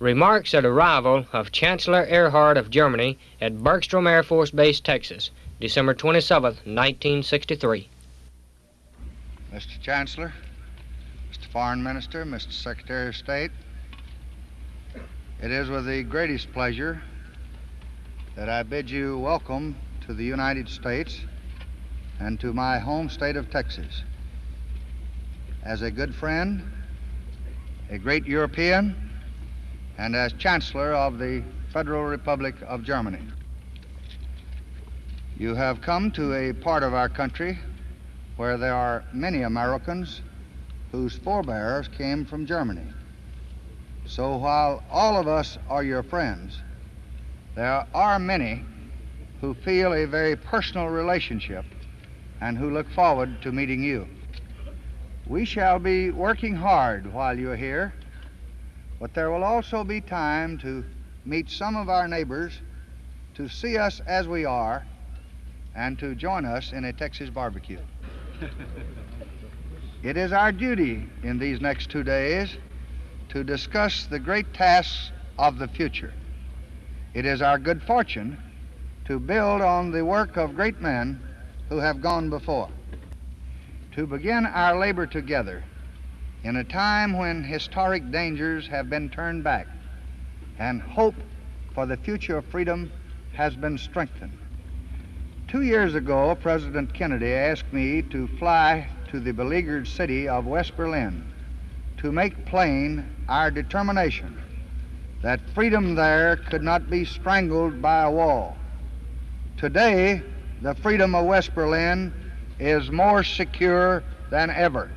Remarks at arrival of Chancellor Erhard of Germany at Bergstrom Air Force Base, Texas, December 27, 1963. Mr. Chancellor, Mr. Foreign Minister, Mr. Secretary of State, it is with the greatest pleasure that I bid you welcome to the United States and to my home state of Texas. As a good friend, a great European, and as Chancellor of the Federal Republic of Germany. You have come to a part of our country where there are many Americans whose forebears came from Germany. So while all of us are your friends, there are many who feel a very personal relationship and who look forward to meeting you. We shall be working hard while you're here, but there will also be time to meet some of our neighbors, to see us as we are, and to join us in a Texas barbecue. it is our duty in these next two days to discuss the great tasks of the future. It is our good fortune to build on the work of great men who have gone before, to begin our labor together in a time when historic dangers have been turned back and hope for the future of freedom has been strengthened. Two years ago, President Kennedy asked me to fly to the beleaguered city of West Berlin to make plain our determination that freedom there could not be strangled by a wall. Today, the freedom of West Berlin is more secure than ever.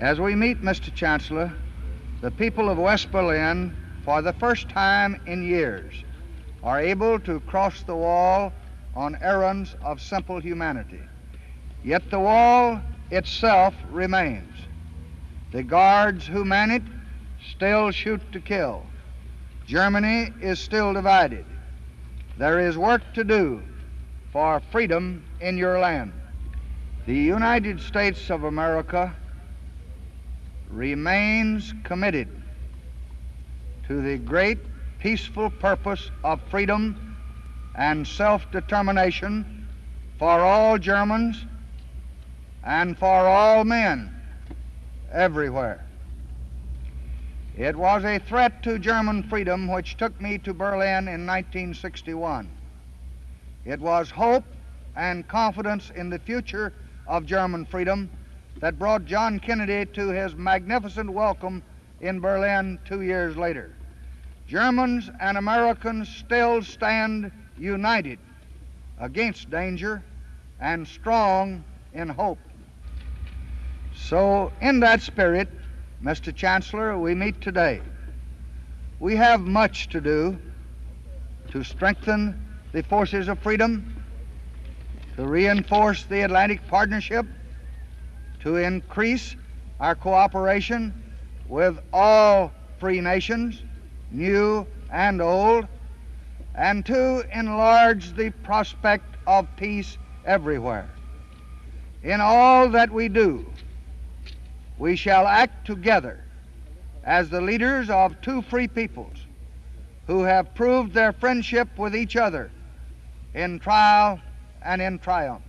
As we meet, Mr. Chancellor, the people of West Berlin, for the first time in years, are able to cross the wall on errands of simple humanity. Yet the wall itself remains. The guards who man it still shoot to kill. Germany is still divided. There is work to do for freedom in your land. The United States of America remains committed to the great peaceful purpose of freedom and self determination for all Germans and for all men everywhere. It was a threat to German freedom which took me to Berlin in 1961. It was hope and confidence in the future of German freedom that brought John Kennedy to his magnificent welcome in Berlin two years later. Germans and Americans still stand united against danger and strong in hope. So, in that spirit, Mr. Chancellor, we meet today. We have much to do to strengthen the forces of freedom, to reinforce the Atlantic Partnership, to increase our cooperation with all free nations, new and old, and to enlarge the prospect of peace everywhere. In all that we do, we shall act together as the leaders of two free peoples who have proved their friendship with each other in trial and in triumph.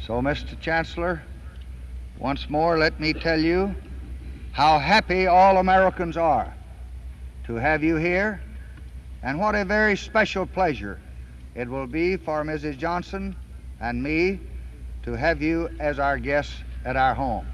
So, Mr. Chancellor, once more let me tell you how happy all Americans are to have you here, and what a very special pleasure it will be for Mrs. Johnson and me to have you as our guests at our home.